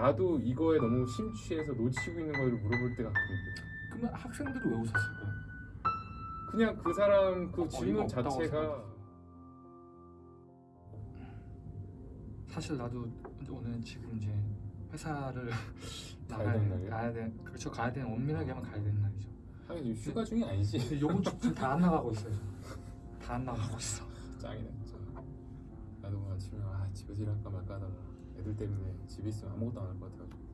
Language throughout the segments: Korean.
나도 이거에 너무 심취해서 놓치고 있는 거를 물어볼 때가 가끔 있거든. 그러면 학생들이 왜 웃었을까요? 그냥 그 사람 그 질문 자체가 사실 나도 오늘 지금 이제 회사를 가야 나가야? 가야 돼. 그렇죠. 가야 되는 엄밀하게 하면 가야 되는 날이죠. 지금 휴가 중이 아니지. 요번 주 지금 다안 나가고 있어요. 다 안 나가고 있어. 짱이네. 나도 오늘 아침에 아 집에서 일할까 말까 하다가 애들 때문에 집에 있으면 아무것도 안 할 것 같아가지고.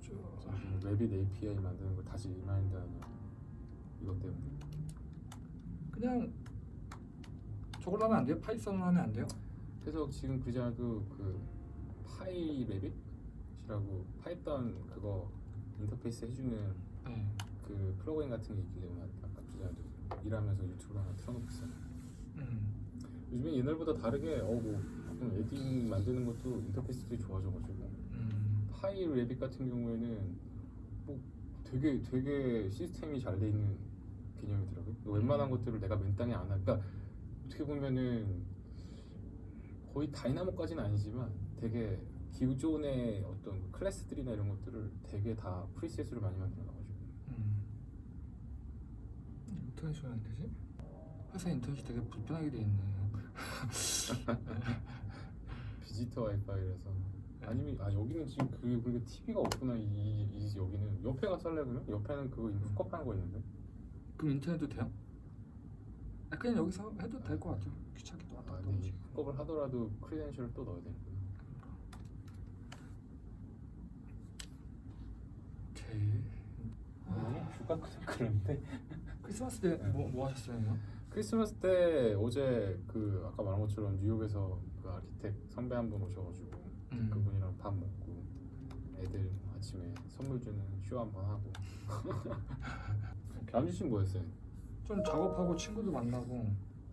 지금 웹이 API 만드는 걸 다시 remind하는 이것 때문에. 그냥 저걸로 하면 안 돼요? Python으로 하면 안 돼요? 그래서 지금 그잖아도 그 pyRevit이라고 Python 그거 인터페이스 해주는 네. 그 프로그램 같은 게 있길래 아까 그잖아도 일하면서 유튜브 하나 틀어놓고 있어요. 음. 요즘에 옛날보다 다르게 어뭐 add-in 만드는 것도 인터페이스들이 좋아져가지고 음. pyRevit 같은 경우에는 뭐 되게 되게 시스템이 잘 돼 있는 개념이더라고요. 웬만한 것들을 내가 맨 땅에 안 하니까 어떻게 보면은 거의 Dynamo까지는 아니지만 되게 기존의 어떤 클래스들이나 이런 것들을 되게 다 프리셋으로 많이 만들어놔가지고 음. 인터넷이 왜 안 되지? 회사 인터넷이 되게 불편하게 돼 있네. 비지터 와이파이라서 아니면 아 여기는 지금 그 그게 TV가 없구나 이, 이 여기는 옆에 가서 할래 그러면 옆에는 그거 훅업하는 거 있는데 그럼 인터넷도 돼요? 아, 그냥 여기서 해도 될 것 같아요. 귀찮게 또 왔다 아 갔다 근데 오지. 이 훅업을 하더라도 크리덴셜을 또 넣어야 되는구나 오케이. 너무 휴가 그런데 크리스마스 때 뭐 뭐 하셨어요? 크리스마스 때 어제 그 아까 말한 것처럼 뉴욕에서 그 아키텍 선배 한 분 오셔가지고 음. 그분이랑 밥 먹고 애들 아침에 선물 주는 쇼 한 번 하고 남준 씨는 뭐 했어요? 좀 작업하고 친구도 만나고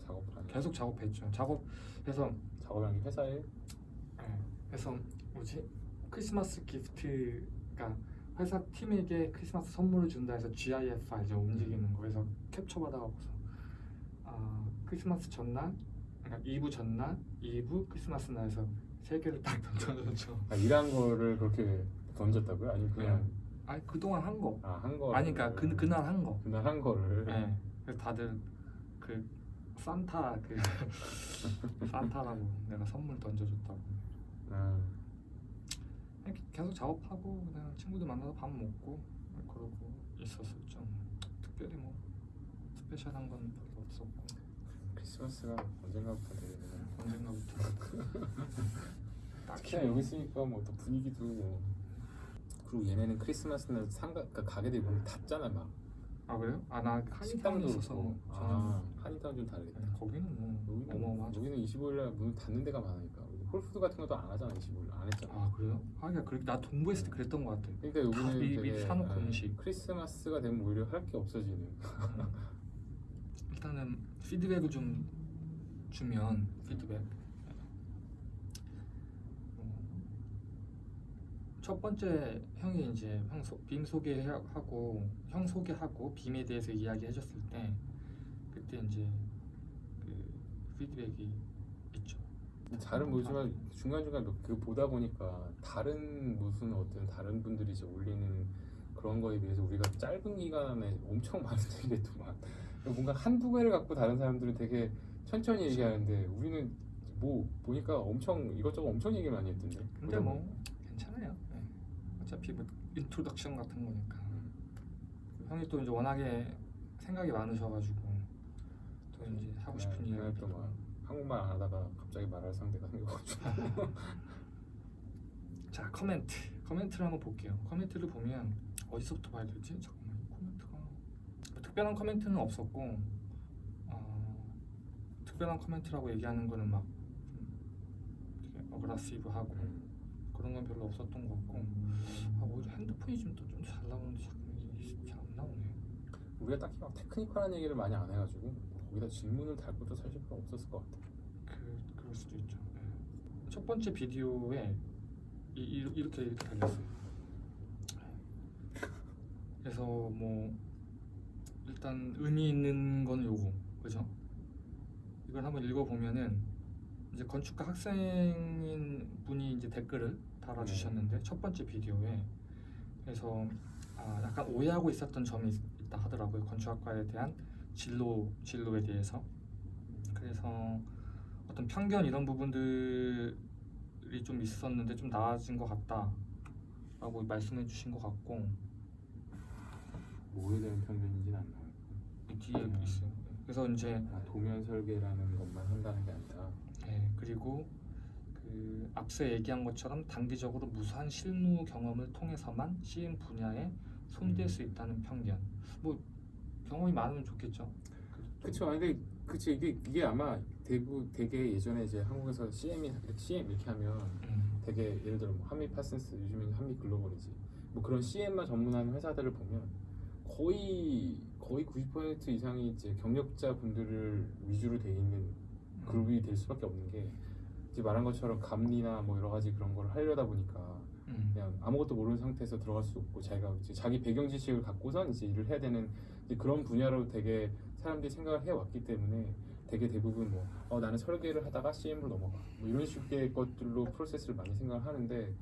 하니 계속 작업했죠. 작업해서 작업하는 게 회사에 예, 그래서 뭐지 크리스마스 기프트가 회사 팀에게 크리스마스 선물을 준다 해서 GIF 알죠 움직이는 거 그래서 캡처 받아가고서 아 크리스마스 전날 그러니까 2부 전날 2부 크리스마스 날에서 세 개를 딱 던져줬죠. 아, 일한 거를 그렇게 던졌다고요? 아니면 그냥 아니 그동안 한 거. 아 한 거? 아니 그러니까 그 그날 한 거. 그날 한 거를 네. 그래서 다들 그 산타 그 산타라고 내가 선물 던져줬다고. 아, 계속 작업하고 그냥 친구들 만나서 밥 먹고 그러고 있었었죠. 특별히 뭐 스페셜한 건 별로 없었고 크리스마스가 언젠가부터 되겠네 언젠가부터 특히나 여기 있으니까 뭐 또 분위기도 뭐 그리고 얘네는 크리스마스는 상가 그러니까 가게들이 문을 닫잖아 막 아 그래요? 아나 한인타운에 식당도 있어서 저는 아 한인타운 좀 다르겠다 네, 거기는 뭐 여기는, 어마어마하죠. 여기는 25일 날 문을 닫는 데가 많으니까 Whole Foods 같은 것도 안 하잖아 25일 안 했잖아 아 그래요? 하기가 그렇게 나 동부 있을 때 그랬던 것 같아. 그러니까 여기는 미- 미리 사놓고 아, 음식. 크리스마스가 되면 오히려 할 게 없어지는 음. 일단은 피드백을 좀 주면 피드백 어, 첫 번째 형이 이제 형 소, 빔 소개하고 형 소개하고 빔에 대해서 이야기해줬을 때 그때 이제 그 피드백이 있죠. 잘은 모르지만 중간 중간 몇- 그 보다 보니까 다른 무슨 어떤 다른 분들이 이제 올리는 그런 거에 비해서 우리가 짧은 기간에 엄청 많은 얘기를 했더만. 뭔가 한두 개를 갖고 다른 사람들은 되게 천천히 얘기하는데 우리는 뭐 보니까 엄청 이것저것 엄청 얘기 많이 했던데. 근데 뭐 괜찮아요. 네. 어차피 뭐 introduction 같은 거니까. 형이 또 이제 워낙에 생각이 많으셔가지고 또 이제 하고 싶은 네, 이야기 그날 또막 한국말 안 하다가 갑자기 말할 상대가 생겨가지고. 자 comment. comment를 한번 볼게요. comment를 보면 어디서부터 봐야 되지? 잠깐만 이 코멘트가 뭐 특별한 comment는 없었고 어, 특별한 커멘트라고 얘기하는 거는 막 어그라시브하고 그런 건 별로 없었던 것 같고. 아 오히려 핸드폰이 좀 더 좀 잘 나오는데 잘안 나오네. 우리가 딱히 막 테크니컬한 얘기를 많이 안 해가지고 거기다 질문을 달 것도 사실 별로 없었을 것 같아 그 그럴 수도 있죠. 네. 첫 번째 비디오에 이, 이, 이렇게 이렇게 달렸어요 그래서 뭐 일단 의미 있는 거는 요거 그죠? 이걸 한번 읽어보면은 이제 건축가 학생인 분이 이제 댓글을 달아주셨는데 첫 번째 비디오에 그래서 아, 약간 오해하고 있었던 점이 있- 있다 하더라고요 건축학과에 대한 진로 진로에 대해서. 그래서 어떤 편견 이런 부분들이 좀 있었는데 좀 나아진 것 같다라고 말씀해 주신 것 같고 뭐에 대한 편견이진 않나요? 이 뒤에 있어요. 그래서 이제 아, 도면 설계라는 것만 한다는 게 아니라 네, 그리고 그 앞서 얘기한 것처럼 단기적으로 무수한 실무 경험을 통해서만 CM 분야에 손댈 음. 수 있다는 편견. 뭐 경험이 많으면 좋겠죠. 아니, 근데 그쵸 이게 이게 아마 대부 되게 예전에 이제 한국에서 CM이 CM 이렇게 하면 음. 되게 예를 들어 뭐 한미 파슨스 요즘에는 한미 글로벌이지 뭐 그런 CM만 전문하는 회사들을 보면 거의 거의 90% 이상이 이제 경력자 분들을 위주로 돼 있는 그룹이 될 수밖에 없는 게 이제 말한 것처럼 감리나 뭐 여러 가지 그런 걸 하려다 보니까 음. 그냥 아무것도 모르는 상태에서 들어갈 수 없고 자기가 이제 자기 배경 지식을 갖고선 이제 일을 해야 되는 이제 그런 분야로 되게 사람들이 생각을 해왔기 때문에 되게 대부분 뭐 어, 나는 설계를 하다가 CM으로 넘어가. 뭐 이런 식의 것들로 프로세스를 많이 생각을 하는데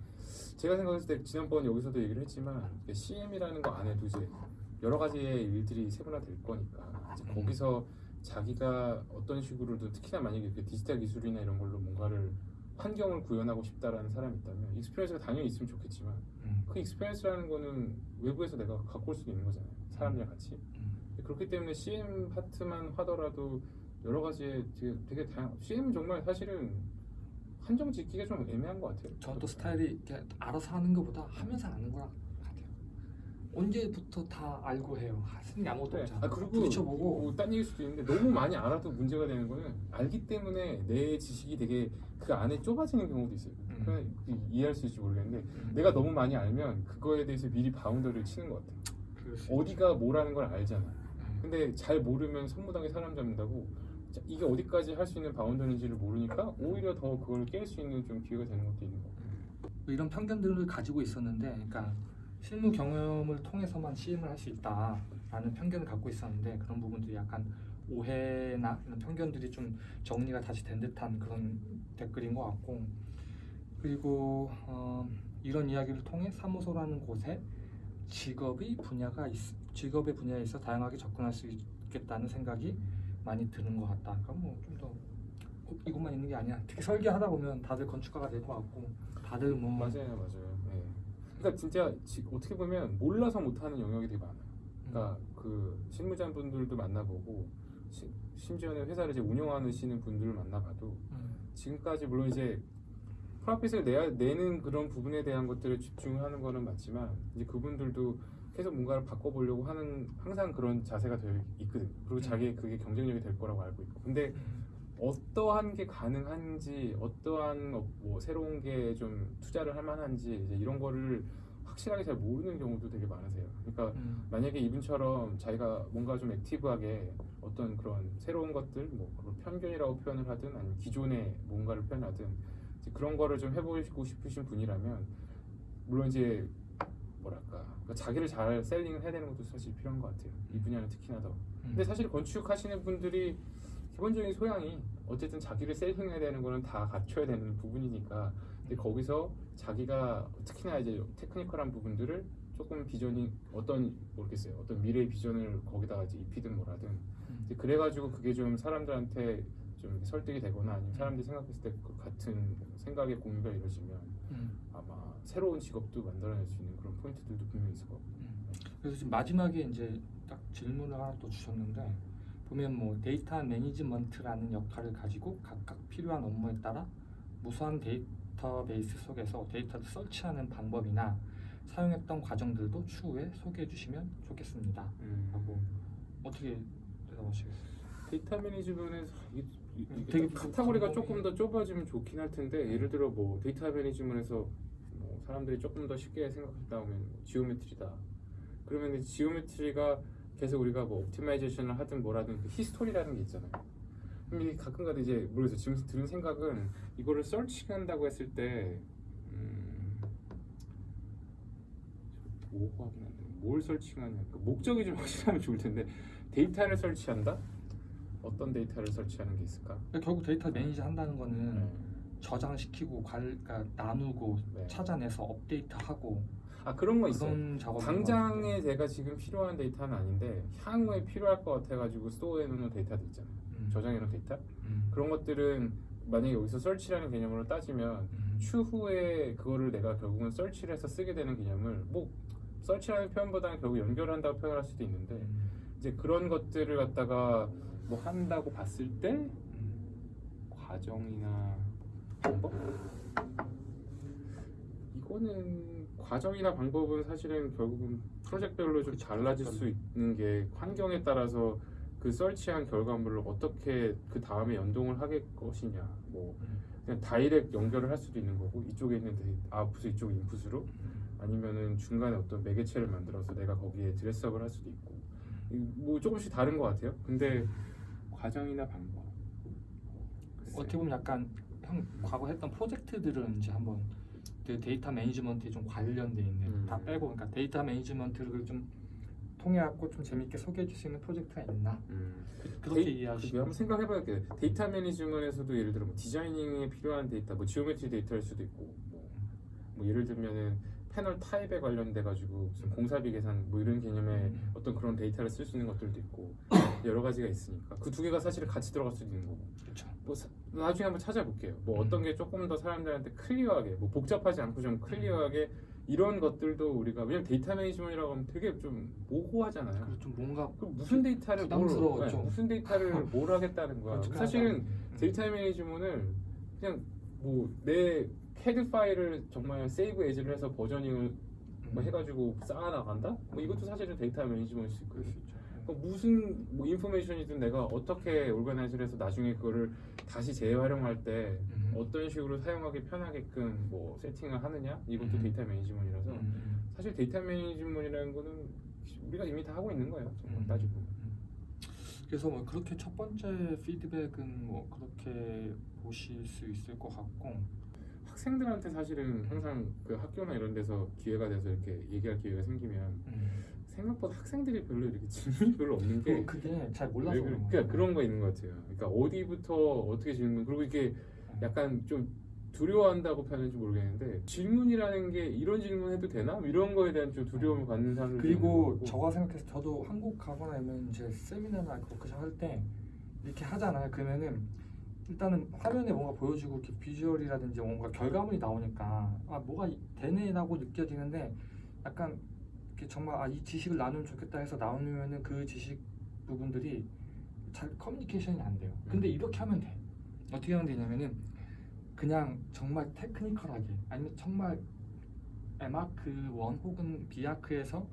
제가 생각했을 때 지난번 여기서도 얘기를 했지만 CM이라는 거 안에도 이제 여러 가지의 일들이 세분화될 거니까 이제 음. 거기서 자기가 어떤 식으로든 특히나 만약에 이렇게 디지털 기술이나 이런 걸로 뭔가를 환경을 구현하고 싶다라는 사람이 있다면 experience가 당연히 있으면 좋겠지만 음. 그 experience라는 거는 외부에서 내가 갖고 올 수도 있는 거잖아요 사람들이랑 같이 음. 그렇기 때문에 CM 파트만 하더라도 여러 가지의 되게, 되게 다양 CM은 정말 사실은 한정 짓기가 좀 애매한 것 같아요 또 스타일이 이렇게 알아서 하는 것보다 하면서 아는 거랑. 언제부터 다 알고 해요. 하는 게 아무것도 그래. 없잖아. 아 그리고 부딪혀보고 뭐, 딴 얘기일 수도 있는데 너무 많이 알아도 문제가 되는 거는 알기 때문에 내 지식이 되게 그 안에 좁아지는 경우도 있어요. 음. 이해할 수 있을지 모르겠는데 음. 내가 너무 많이 알면 그거에 대해서 미리 바운더를 치는 것 같아. 어디가 뭐라는 걸 알잖아. 음. 근데 잘 모르면 선무당에 사람 잡는다고 자, 이게 어디까지 할 수 있는 바운더인지를 모르니까 오히려 더 그걸 깰 수 있는 좀 기회가 되는 것도 있는 것 같아요. 뭐 이런 편견들을 가지고 있었는데, 그러니까 실무 경험을 통해서만 CM을 할 수 있다라는 편견을 갖고 있었는데 그런 부분들이 약간 오해나 이런 편견들이 좀 정리가 다시 된 듯한 그런 댓글인 것 같고 그리고 어, 이런 이야기를 통해 사무소라는 곳에 직업의 분야가 있, 직업의 분야에 있어 다양하게 접근할 수 있겠다는 생각이 많이 드는 것 같다. 그러니까 뭐좀 더 이것만 있는 게 아니야. 특히 설계하다 보면 다들 건축가가 될 것 같고 다들 뭐 맞아요, 맞아요. 예. 그러니까 진짜 지- 어떻게 보면 몰라서 못하는 영역이 되게 많아요. 그러니까 그 실무자분들도 만나보고 시- 심지어는 회사를 이제 운영하시는 분들을 만나봐도 음, 지금까지 물론 이제 프로핏을 내야 내는 그런 부분에 대한 것들을 집중하는 거는 맞지만 이제 그분들도 계속 뭔가를 바꿔보려고 하는 항상 그런 자세가 되어 있거든. 그리고 음. 자기 그게 경쟁력이 될 거라고 알고 있고. 근데 음, 어떠한 게 가능한지 어떠한 어, 뭐 새로운 게 좀 투자를 할 만한지 이제 이런 거를 확실하게 잘 모르는 경우도 되게 많으세요. 그러니까 음, 만약에 이분처럼 자기가 뭔가 좀 액티브하게 어떤 그런 새로운 것들 뭐 편견이라고 표현을 하든 아니면 기존의 뭔가를 표현하든 그런 거를 좀 해보시고 싶으신 분이라면 물론 이제 뭐랄까 그러니까 자기를 잘 셀링을 해야 되는 것도 사실 필요한 것 같아요. 이 분야는 특히나 더. 음. 근데 사실 건축하시는 분들이 기본적인 소양이 어쨌든 자기를 셀링해야 되는 거는 다 갖춰야 되는 부분이니까 근데 거기서 자기가 특히나 이제 테크니컬한 부분들을 조금 비전이 어떤 모르겠어요 어떤 미래의 비전을 거기다가 이제 입히든 뭐라든 음. 이제 그래가지고 그게 좀 사람들한테 좀 설득이 되거나 아니면 사람들이 생각했을 때 그 같은 생각의 공유가 이루어지면 음, 아마 새로운 직업도 만들어낼 수 있는 그런 포인트들도 분명히 있을 것 같고 음. 그래서 지금 마지막에 이제 딱 질문을 하나 또 주셨는데 보면 뭐 데이터 매니지먼트라는 역할을 가지고 각각 필요한 업무에 따라 무수한 데이터베이스 속에서 데이터를 search하는 방법이나 사용했던 과정들도 추후에 소개해 주시면 좋겠습니다. 하고 어떻게 대답하시겠어요? 데이터 음, 이게 되게 딱 카테고리가 조금 더 좁아지면 좋긴 할 텐데 예를 들어 뭐 데이터 매니지먼트에서 뭐 사람들이 조금 더 쉽게 생각했다 하면 뭐 geometry다 그러면 이 geometry가 계속 우리가 뭐 optimization을 하든 뭐라든 그 history라는 게 있잖아요 이게 가끔가다 이제 모르겠어요 지금 드는 생각은 이거를 searching한다고 했을 때 음, 모호하긴 한데 뭘 searching하냐 그 목적이 좀 확실하면 좋을 텐데 데이터를 search한다? 어떤 데이터를 search하는 게 있을까? 그러니까 결국 데이터 manage 한다는 거는 네. 저장시키고 관, 그러니까 나누고 네. 찾아내서 업데이트하고 아 그런 거 있어요. 당장에 제가 지금 필요한 데이터는 아닌데 향후에 필요할 것 같아가지고 store해 놓는 데이터들 있잖아요. 저장해 놓은 데이터 음. 그런 것들은 만약에 여기서 search라는 개념으로 따지면 음. 추후에 그거를 내가 결국은 search를 해서 쓰게 되는 개념을 뭐 설치라는 표현보다는 결국 연결한다고 표현할 수도 있는데 음. 이제 그런 것들을 갖다가 뭐 한다고 봤을 때 음. 과정이나 방법 이거는 과정이나 방법은 사실은 결국은 프로젝트별로 좀. 달라질 수 있는 게 환경에 따라서 그 설치한 결과물을 어떻게 그 다음에 연동을 하게 것이냐 뭐 음. 그냥 direct 연결을 할 수도 있는 거고 이쪽에 있는 데이- 아웃풋 이쪽 인풋으로 아니면은 중간에 어떤 매개체를 만들어서 내가 거기에 dress up을 할 수도 있고 이- 뭐 조금씩 다른 것 같아요. 근데 과정이나 방법 글쎄. 어떻게 보면 약간 형 과거 했던 프로젝트들은 이제 한번 그 data management에 좀 관련돼 있는 음. 다 빼고 그러니까 data management를 좀 통해 갖고 좀 재밌게 소개해 줄 수 있는 프로젝트가 있나 음. 그렇게 데이- 이해하시면 한번 생각해봐야겠 data management에서도 예를 들어 뭐 designing에 필요한 데이터, 뭐 geometry 데이터일 수도 있고, 뭐, 뭐 예를 들면은 패널 타입에 관련돼 가지고 공사비 계산 뭐 이런 개념의 음. 어떤 그런 데이터를 쓸 수 있는 것들도 있고 여러 가지가 있으니까 그 두 개가 사실은 같이 들어갈 수도 있는 거고. 그렇죠. 뭐 사- 나중에 한번 찾아볼게요. 뭐 음. 어떤 게 조금 더 사람들한테 clear하게, 뭐 복잡하지 않고 좀 clear하게 이런 것들도 우리가 왜냐면 data management이라고 하면 되게 좀 모호하잖아요. 그리고 좀 뭔가 그 무슨 데이터를 뭘. 네, 무슨 데이터를 뭘 하겠다는 거야. 어떻게 사실은 하나. data management를 그냥 뭐 내 캐드 파일을 정말 save as를 해서 versioning을 음. 뭐 해가지고 쌓아 나간다. 뭐 이것도 사실은 data management일 있죠. 뭐 무슨 뭐 information이든 내가 어떻게 organize를 해서 나중에 그거를 다시 재활용할 때 음. 어떤 식으로 사용하기 편하게끔 뭐 세팅을 하느냐 이것도 음. data management이라서 음. 사실 data management이라는 거는 우리가 이미 다 하고 있는 거예요. 정말 음. 따지고. 음. 그래서 뭐 그렇게 첫 번째 피드백은 뭐 그렇게 보실 수 있을 것 같고 학생들한테 사실은 항상 그 학교나 이런 데서 기회가 돼서 이렇게 얘기할 기회가 생기면 음. 생각보다 학생들이 별로 이렇게 질문이 별로 없는 게 그- 그게 잘 몰라서 왜 그런. 그러니까 그런 거 있는 것 같아요. 그러니까 어디부터 어떻게 질문 그리고 이게 약간 좀 두려워한다고 표현할지 모르겠는데 질문이라는 게 이런 질문 해도 되나 이런 거에 대한 좀 두려움을 갖는 사람들 그리고 저가 생각해서 저도 한국 가거나 아니면 이제 세미나나 워크숍 할 때 이렇게 하잖아요. 그러면은 일단은 화면에 뭔가 보여주고 이렇게 비주얼이라든지 뭔가 결과물이 나오니까 아 뭐가 이- 되네라고 느껴지는데 약간 정말 아 이 지식을 나누면 좋겠다 해서 나누면은 그 지식 부분들이 잘 커뮤니케이션이 안 돼요. 근데 음. 이렇게 하면 돼. 어떻게 하면 되냐면은 그냥 정말 테크니컬하게 아니면 정말 에마크 1 혹은 비아크에서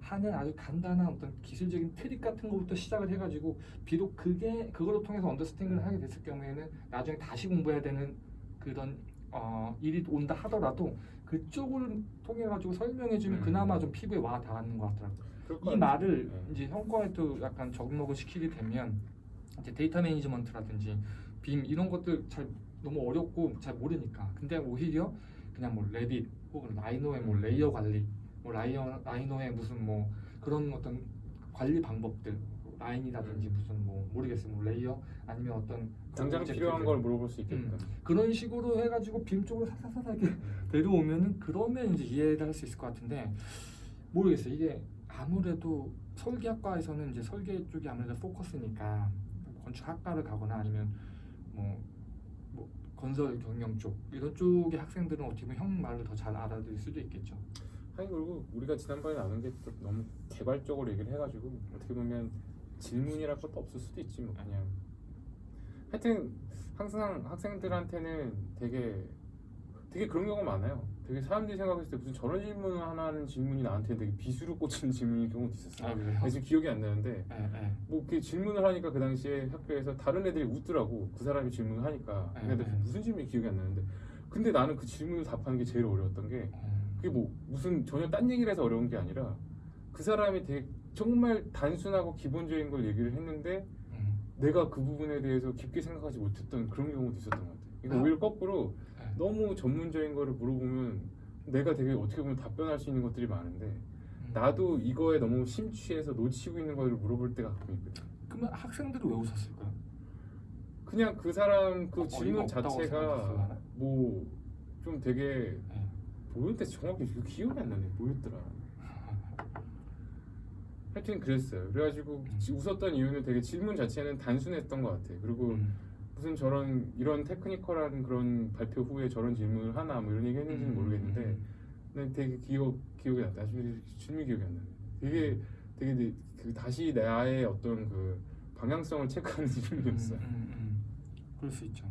하는 아주 간단한 어떤 기술적인 트릭 같은 것부터 시작을 해가지고 비록 그게 그거를 통해서 understanding을 하게 됐을 경우에는 나중에 다시 공부해야 되는 그런 어, 일이 온다 하더라도 그쪽을 통해 가지고 설명해 주면 음. 그나마 좀 피부에 와 닿는 것 같더라고요. 이. 말을 네. 이제 형과에도 약간 적응을 시키게 되면 이제 data management라든지 BIM 이런 것들 잘 너무 어렵고 잘 모르니까 근데 오히려 그냥 뭐 레딧 혹은 Rhino의 뭐 음. layer 관리 뭐 라이어 Rhino의 무슨 뭐 그런 어떤 관리 방법들 라인이라든지 음. 무슨 뭐 모르겠어요 뭐 layer 아니면 어떤 당장. 필요한 걸 물어볼 수 있게끔 음. 그런 식으로 해가지고 BIM 쪽으로 사사사하게 내려오면은 그러면 이제 이해를 할 수 있을 것 같은데 모르겠어요. 이게 아무래도 설계학과에서는 이제 설계 쪽이 아무래도 포커스니까 건축학과를 가거나 아니면 뭐, 뭐 건설 경영 쪽 이런 쪽의 학생들은 어떻게 보면 형 말을 더 잘 알아들을 수도 있겠죠. 아니 그리고 우리가 지난번에 나눈 게좀 너무 개발적으로 얘기를 해가지고 어떻게 보면 질문이랄 것도 없을 수도 있지 뭐 그냥 하여튼 항상 학생들한테는 되게 되게 그런 경우가 많아요. 되게 사람들이 생각했을 때 무슨 저런 질문을 하나 하는 질문이 나한테 되게 비수로 꽂히는 질문인 경우도 있었어. 요 그래요? 지금 기억이 안 나는데 예, 예. 뭐 이렇게 질문을 하니까 그 당시에 학교에서 다른 애들이 웃더라고 그 사람이 질문을 하니까 네, 근데 네. 무슨 질문이 기억이 안 나는데 근데 나는 그 질문을 답하는 게 제일 어려웠던 게 어, 그게 뭐 무슨 전혀 딴 얘기를 해서 어려운 게 아니라 그 사람이 되게 정말 단순하고 기본적인 걸 얘기를 했는데 음, 내가 그 부분에 대해서 깊게 생각하지 못했던 그런 경우도 있었던 것 같아요. 이거 아. 오히려 거꾸로 예. 너무 전문적인 거를 물어보면 내가 되게 어떻게 보면 답변할 수 있는 것들이 많은데 음. 나도 이거에 너무 심취해서 놓치고 있는 거를 물어볼 때가 가끔 있거든. 그러면 학생들이 왜 웃었을까요? 그냥 그 사람 그 어, 질문 자체가? 뭐 좀 되게 네. 뭐였대 정확히 그 기억이 안 나네 뭐였더라 하여튼 그랬어요 그래가지고 음. 지- 웃었던 이유는 되게 질문 자체는 단순했던 것 같아 그리고 음. 무슨 저런 이런 테크니컬한 그런 발표 후에 저런 질문을 하나 뭐 이런 얘기 했는지는 음, 모르겠는데 음, 근데 되게 기억 기억이 났다 아주 질문 기억이 안 나네 되게 음. 되게 내- 그 다시 나의 어떤 그 방향성을 체크하는 질문이었어 음. 그럴 수 있죠.